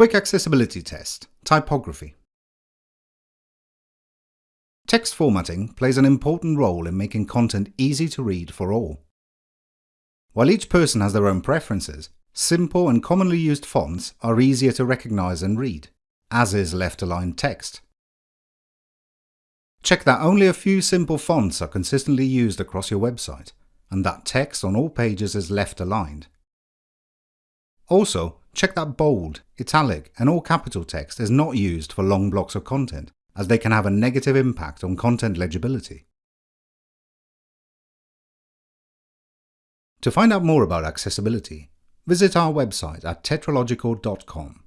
Quick Accessibility Test Typography Text formatting plays an important role in making content easy to read for all. While each person has their own preferences, simple and commonly used fonts are easier to recognize and read, as is left-aligned text. Check that only a few simple fonts are consistently used across your website, and that text on all pages is left-aligned. Also, check that bold, italic and all capital text is not used for long blocks of content, as they can have a negative impact on content legibility. To find out more about accessibility, visit our website at tetralogical.com.